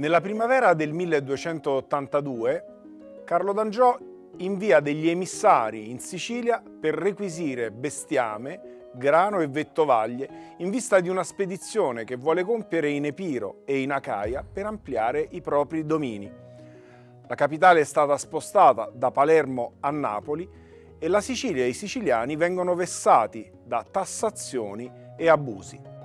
Nella primavera del 1282 Carlo d'Angiò invia degli emissari in Sicilia per requisire bestiame, grano e vettovaglie in vista di una spedizione che vuole compiere in Epiro e in Acaia per ampliare i propri domini. La capitale è stata spostata da Palermo a Napoli e la Sicilia e i siciliani vengono vessati da tassazioni e abusi.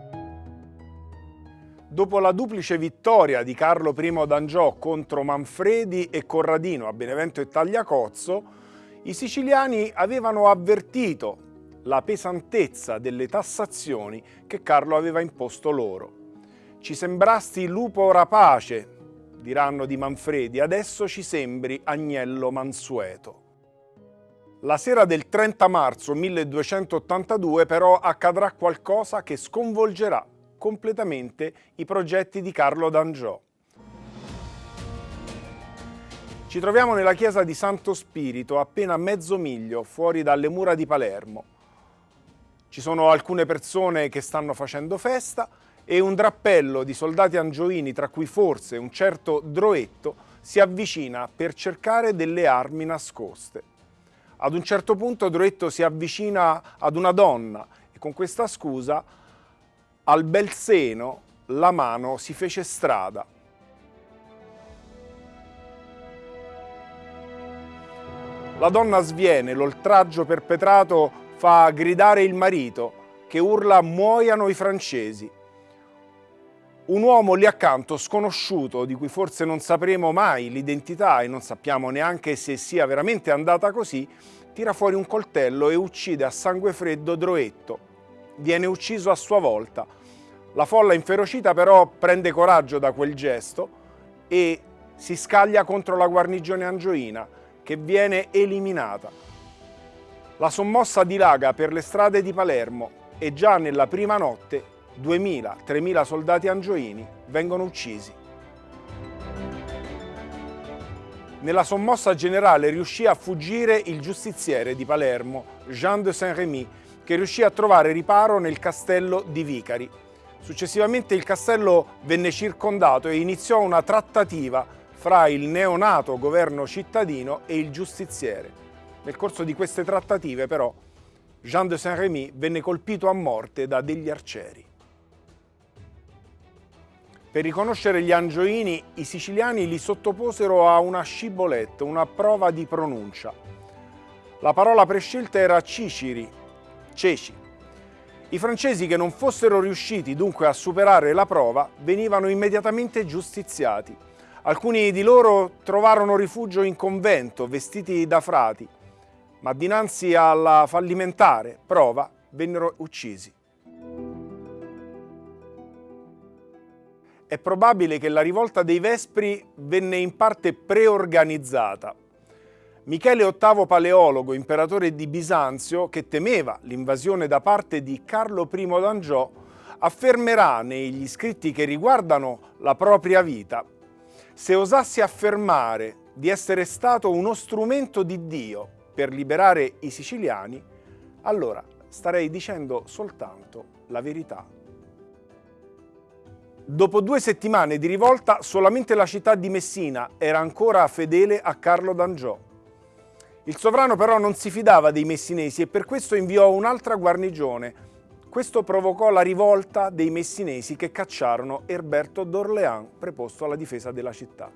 Dopo la duplice vittoria di Carlo I d'Angiò contro Manfredi e Corradino a Benevento e Tagliacozzo, i siciliani avevano avvertito la pesantezza delle tassazioni che Carlo aveva imposto loro. Ci sembrasti lupo rapace, diranno di Manfredi, adesso ci sembri agnello mansueto. La sera del 30 marzo 1282 però accadrà qualcosa che sconvolgerà completamente i progetti di Carlo d'Angiò. Ci troviamo nella chiesa di Santo Spirito, appena mezzo miglio fuori dalle mura di Palermo. Ci sono alcune persone che stanno facendo festa e un drappello di soldati angioini, tra cui forse un certo Droetto, si avvicina per cercare delle armi nascoste. Ad un certo punto Droetto si avvicina ad una donna e con questa scusa al bel seno la mano si fece strada. La donna sviene, l'oltraggio perpetrato fa gridare il marito, che urla muoiano i francesi. Un uomo lì accanto, sconosciuto, di cui forse non sapremo mai l'identità e non sappiamo neanche se sia veramente andata così, tira fuori un coltello e uccide a sangue freddo Droetto, viene ucciso a sua volta. La folla inferocita però prende coraggio da quel gesto e si scaglia contro la guarnigione angioina che viene eliminata. La sommossa dilaga per le strade di Palermo e già nella prima notte 2.000-3.000 soldati angioini vengono uccisi. Nella sommossa generale riuscì a fuggire il giustiziere di Palermo, Jean de Saint-Rémy, che riuscì a trovare riparo nel castello di Vicari. Successivamente il castello venne circondato e iniziò una trattativa fra il neonato governo cittadino e il giustiziere. Nel corso di queste trattative però Jean de Saint-Rémy venne colpito a morte da degli arcieri. Per riconoscere gli angioini, i siciliani li sottoposero a una sciboletta, una prova di pronuncia. La parola prescelta era Ciciri, ceci. I francesi che non fossero riusciti dunque a superare la prova venivano immediatamente giustiziati. Alcuni di loro trovarono rifugio in convento, vestiti da frati, ma dinanzi alla fallimentare prova vennero uccisi. È probabile che la rivolta dei Vespri venne in parte preorganizzata Michele VIII Paleologo, imperatore di Bisanzio, che temeva l'invasione da parte di Carlo I d'Angiò, affermerà negli scritti che riguardano la propria vita «Se osassi affermare di essere stato uno strumento di Dio per liberare i siciliani, allora starei dicendo soltanto la verità». Dopo due settimane di rivolta, solamente la città di Messina era ancora fedele a Carlo d'Angiò. Il sovrano però non si fidava dei messinesi e per questo inviò un'altra guarnigione. Questo provocò la rivolta dei messinesi che cacciarono Erberto d'Orléans, preposto alla difesa della città.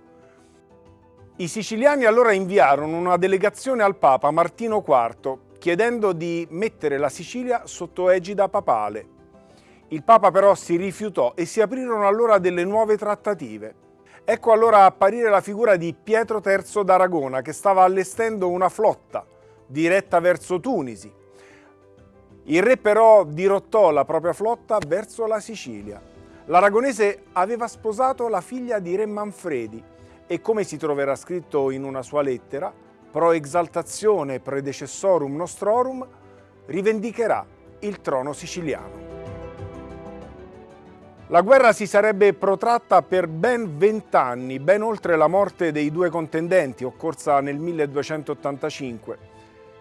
I siciliani allora inviarono una delegazione al Papa Martino IV chiedendo di mettere la Sicilia sotto egida papale. Il Papa però si rifiutò e si aprirono allora delle nuove trattative. Ecco allora apparire la figura di Pietro III d'Aragona che stava allestendo una flotta diretta verso Tunisi. Il re però dirottò la propria flotta verso la Sicilia. L'aragonese aveva sposato la figlia di re Manfredi e come si troverà scritto in una sua lettera, pro exaltazione predecessorum nostrorum, rivendicherà il trono siciliano. La guerra si sarebbe protratta per ben vent'anni, ben oltre la morte dei due contendenti, occorsa nel 1285.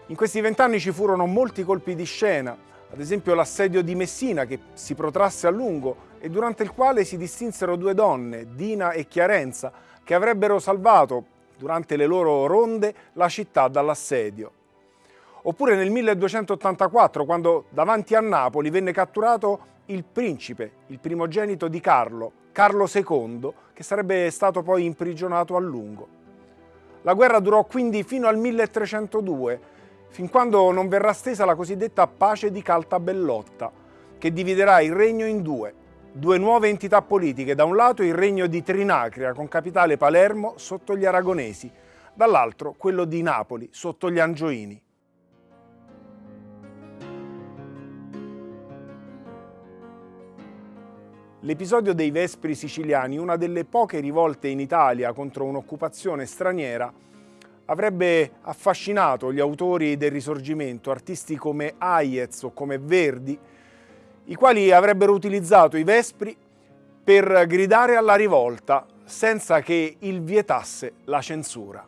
In questi vent'anni ci furono molti colpi di scena, ad esempio l'assedio di Messina che si protrasse a lungo e durante il quale si distinsero due donne, Dina e Chiarenza, che avrebbero salvato, durante le loro ronde, la città dall'assedio. Oppure nel 1284, quando davanti a Napoli venne catturato il principe, il primogenito di Carlo, Carlo II, che sarebbe stato poi imprigionato a lungo. La guerra durò quindi fino al 1302, fin quando non verrà stesa la cosiddetta pace di Caltabellotta, che dividerà il regno in due, due nuove entità politiche, da un lato il regno di Trinacria con capitale Palermo sotto gli aragonesi, dall'altro quello di Napoli sotto gli angioini. L'episodio dei Vespri siciliani, una delle poche rivolte in Italia contro un'occupazione straniera, avrebbe affascinato gli autori del Risorgimento, artisti come Hayez o come Verdi, i quali avrebbero utilizzato i Vespri per gridare alla rivolta senza che il vietasse la censura.